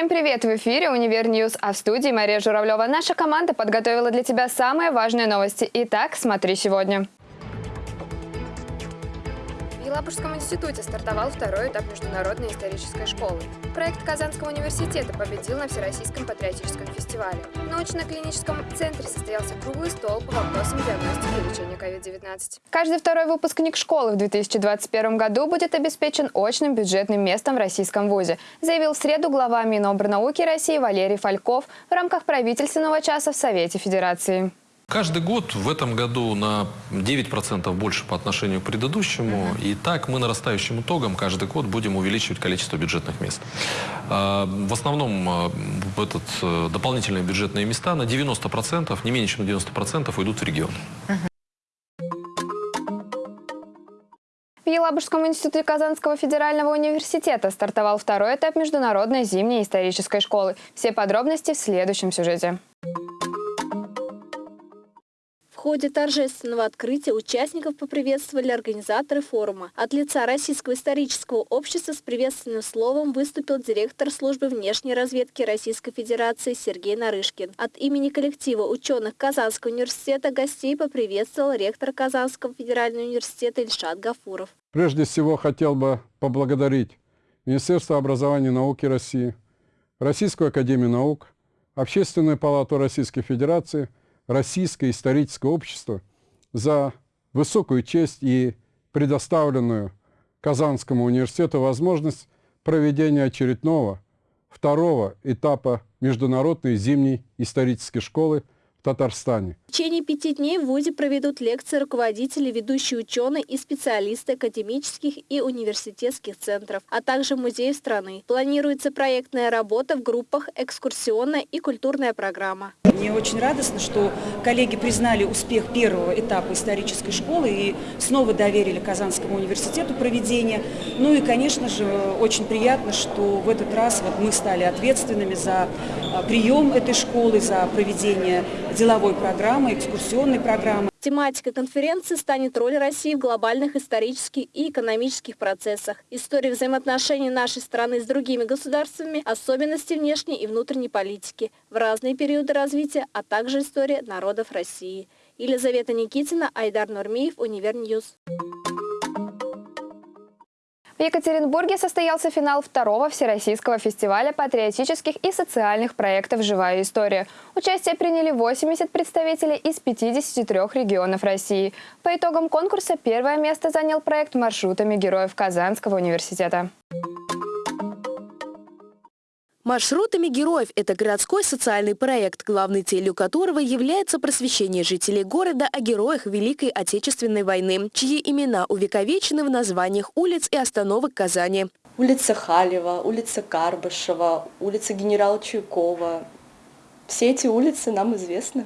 Всем привет! В эфире «Универ News», а в студии Мария Журавлева. Наша команда подготовила для тебя самые важные новости. Итак, смотри сегодня. Елабужском институте стартовал второй этап международной исторической школы. Проект Казанского университета победил на Всероссийском патриотическом фестивале. В научно-клиническом центре состоялся круглый стол по вопросам диагностики и лечения COVID-19. Каждый второй выпускник школы в 2021 году будет обеспечен очным бюджетным местом в российском вузе, заявил в среду глава Минобрнауки России Валерий Фальков в рамках правительственного часа в Совете Федерации. Каждый год в этом году на 9% больше по отношению к предыдущему. И так мы нарастающим итогом каждый год будем увеличивать количество бюджетных мест. А, в основном а, в этот э, дополнительные бюджетные места на 90%, не менее чем на 90% уйдут в регион. В Елабужском институте Казанского федерального университета стартовал второй этап международной зимней исторической школы. Все подробности в следующем сюжете ходе торжественного открытия участников поприветствовали организаторы форума. От лица Российского исторического общества с приветственным словом выступил директор службы внешней разведки Российской Федерации Сергей Нарышкин. От имени коллектива ученых Казанского университета гостей поприветствовал ректор Казанского федерального университета Ильшат Гафуров. Прежде всего хотел бы поблагодарить Министерство образования и науки России, Российскую академию наук, Общественную палату Российской Федерации – Российское историческое общество за высокую честь и предоставленную Казанскому университету возможность проведения очередного второго этапа Международной зимней исторической школы в Татарстане. В течение пяти дней в ВУЗе проведут лекции руководители, ведущие ученые и специалисты академических и университетских центров, а также музеев страны. Планируется проектная работа в группах, экскурсионная и культурная программа. Мне очень радостно, что коллеги признали успех первого этапа исторической школы и снова доверили Казанскому университету проведение. Ну и, конечно же, очень приятно, что в этот раз вот мы стали ответственными за а, прием этой школы, за проведение деловой программы программы, экскурсионной программы. Тематика конференции станет роль России в глобальных исторических и экономических процессах, история взаимоотношений нашей страны с другими государствами, особенности внешней и внутренней политики в разные периоды развития, а также история народов России. Елизавета Никитина, Айдар Нурмиев, Универ News. В Екатеринбурге состоялся финал второго Всероссийского фестиваля патриотических и социальных проектов «Живая история». Участие приняли 80 представителей из 53 регионов России. По итогам конкурса первое место занял проект маршрутами героев Казанского университета. Маршрутами героев – это городской социальный проект, главной целью которого является просвещение жителей города о героях Великой Отечественной войны, чьи имена увековечены в названиях улиц и остановок Казани. Улица Халева, улица Карбышева, улица генерала Чуйкова. Все эти улицы нам известны.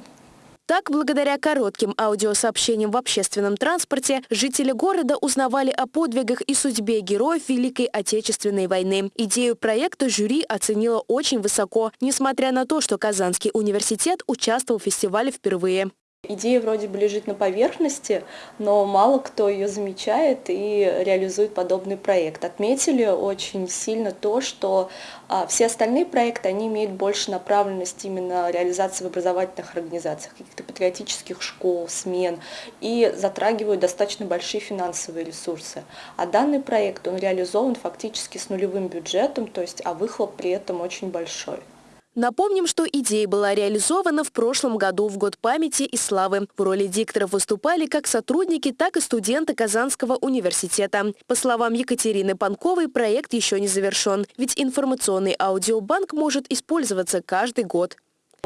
Так, благодаря коротким аудиосообщениям в общественном транспорте, жители города узнавали о подвигах и судьбе героев Великой Отечественной войны. Идею проекта жюри оценило очень высоко, несмотря на то, что Казанский университет участвовал в фестивале впервые. Идея вроде бы лежит на поверхности, но мало кто ее замечает и реализует подобный проект. Отметили очень сильно то, что а, все остальные проекты, они имеют больше направленность именно реализации в образовательных организациях, каких-то патриотических школ, смен, и затрагивают достаточно большие финансовые ресурсы. А данный проект, он реализован фактически с нулевым бюджетом, то есть, а выхлоп при этом очень большой. Напомним, что идея была реализована в прошлом году в Год памяти и славы. В роли дикторов выступали как сотрудники, так и студенты Казанского университета. По словам Екатерины Панковой, проект еще не завершен, ведь информационный аудиобанк может использоваться каждый год.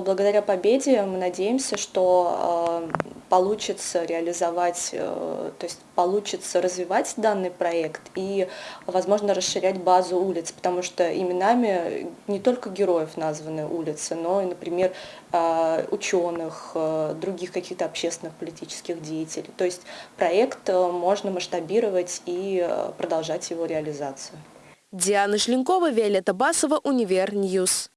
Благодаря победе мы надеемся, что э, получится реализовать, э, то есть получится развивать данный проект и, возможно, расширять базу улиц, потому что именами не только героев названы улицы, но и, например, э, ученых, других каких-то общественных политических деятелей. То есть проект можно масштабировать и продолжать его реализацию. Диана Шленкова, Виолетта Басова, Универ News.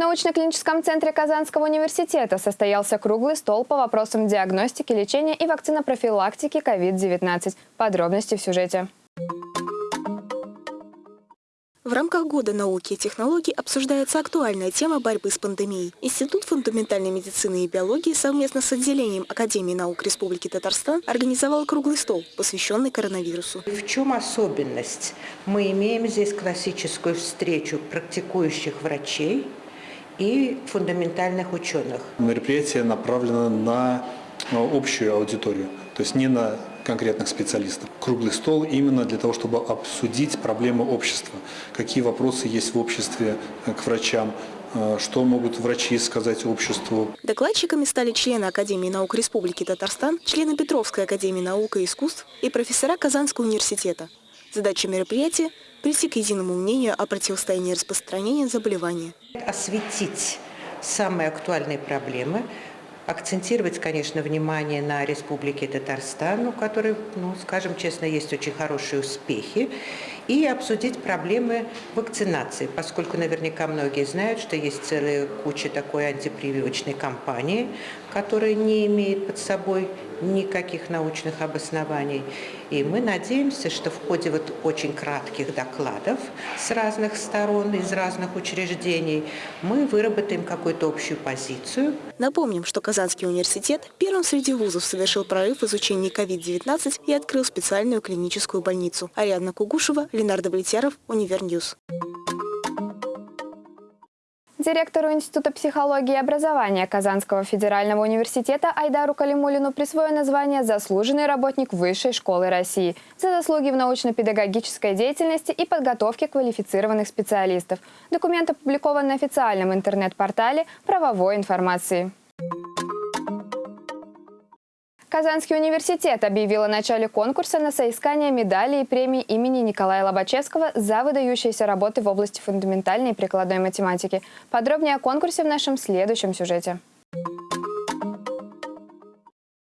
В научно-клиническом центре Казанского университета состоялся круглый стол по вопросам диагностики, лечения и вакцинопрофилактики COVID-19. Подробности в сюжете. В рамках Года науки и технологий обсуждается актуальная тема борьбы с пандемией. Институт фундаментальной медицины и биологии совместно с отделением Академии наук Республики Татарстан организовал круглый стол, посвященный коронавирусу. В чем особенность? Мы имеем здесь классическую встречу практикующих врачей и фундаментальных ученых. Мероприятие направлено на общую аудиторию, то есть не на конкретных специалистов. Круглый стол именно для того, чтобы обсудить проблемы общества, какие вопросы есть в обществе к врачам, э, что могут врачи сказать обществу. Докладчиками стали члены Академии наук Республики Татарстан, члены Петровской Академии наук и искусств и профессора Казанского университета. Задача мероприятия – прийти к единому мнению о противостоянии распространения заболевания. Осветить самые актуальные проблемы – акцентировать, конечно, внимание на Республике Татарстан, у которой, ну, скажем честно, есть очень хорошие успехи, и обсудить проблемы вакцинации, поскольку наверняка многие знают, что есть целая куча такой антипрививочной кампании, которая не имеет под собой никаких научных обоснований. И мы надеемся, что в ходе вот очень кратких докладов с разных сторон, из разных учреждений, мы выработаем какую-то общую позицию. Напомним, что Казанский университет первым среди вузов совершил прорыв в изучении COVID-19 и открыл специальную клиническую больницу. Ариадна Кугушева, Ленар Давлетьяров, Универ News. Директору Института психологии и образования Казанского федерального университета Айдару Калимулину присвоено звание «Заслуженный работник Высшей школы России» за заслуги в научно-педагогической деятельности и подготовке квалифицированных специалистов. Документ опубликован на официальном интернет-портале правовой информации. Казанский университет объявил о начале конкурса на соискание медали и премии имени Николая Лобачевского за выдающиеся работы в области фундаментальной и прикладной математики. Подробнее о конкурсе в нашем следующем сюжете.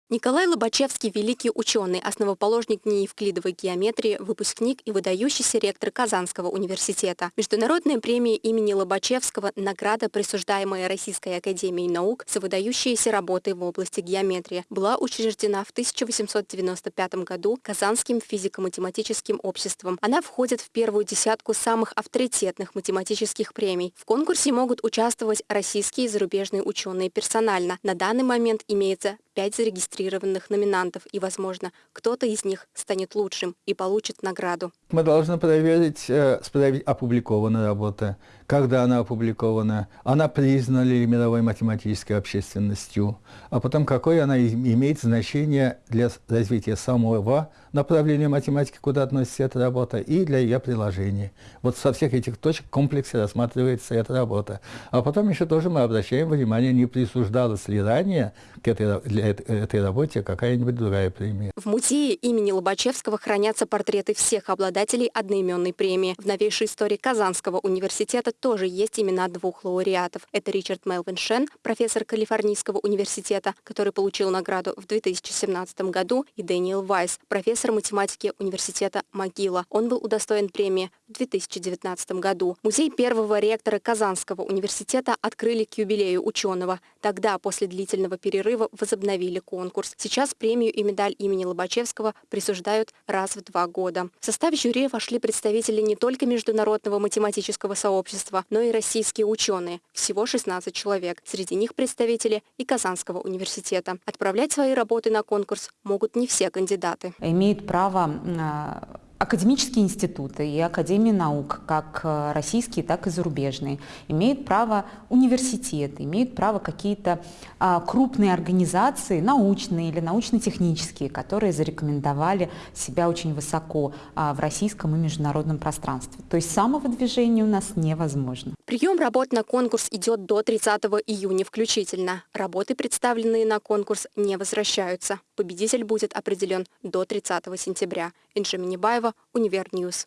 Николай Лобачевский – великий ученый, основоположник неевклидовой геометрии, выпускник и выдающийся ректор Казанского университета. Международная премия имени Лобачевского – награда, присуждаемая Российской академией наук за выдающиеся работы в области геометрии, была учреждена в 1895 году Казанским физико-математическим обществом. Она входит в первую десятку самых авторитетных математических премий. В конкурсе могут участвовать российские и зарубежные ученые персонально. На данный момент имеется пять зарегистрированных номинантов, и, возможно, кто-то из них станет лучшим и получит награду. Мы должны проверить, э, проверить опубликованная работа, когда она опубликована, она признана мировой математической общественностью, а потом какое она имеет значение для развития самого направления математики, куда относится эта работа, и для ее приложения. Вот со всех этих точек в комплексе рассматривается эта работа. А потом еще тоже мы обращаем внимание, не присуждалось ли ранее к этой, для этой работе какая-нибудь другая премия. В музее имени Лобачевского хранятся портреты всех обладателей одноименной премии. В новейшей истории Казанского университета тоже есть имена двух лауреатов. Это Ричард Мелвин Шен, профессор Калифорнийского университета, который получил награду в 2017 году, и Дэниел Вайс, профессор математики университета Могила. Он был удостоен премии в 2019 году. Музей первого ректора Казанского университета открыли к юбилею ученого. Тогда, после длительного перерыва, возобновили конкурс. Сейчас премию и медаль имени Лобачевского присуждают раз в два года. В состав жюри вошли представители не только международного математического сообщества, но и российские ученые. Всего 16 человек. Среди них представители и Казанского университета. Отправлять свои работы на конкурс могут не все кандидаты. Имеют право а, Академические институты и Академии наук, как э, российские, так и зарубежные, имеют право университеты, имеют право какие-то а, крупные организации, научные или научно-технические, которые зарекомендовали себя очень высоко а, в российском и международном пространстве. То есть самовыдвижение у нас невозможно. Прием работ на конкурс идет до 30 июня включительно. Работы, представленные на конкурс, не возвращаются. Победитель будет определен до 30 сентября. Инжи Минибаева, Универ News.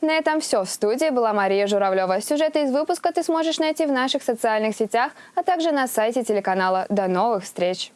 На этом все. В студии была Мария Журавлева. Сюжеты из выпуска ты сможешь найти в наших социальных сетях, а также на сайте телеканала. До новых встреч!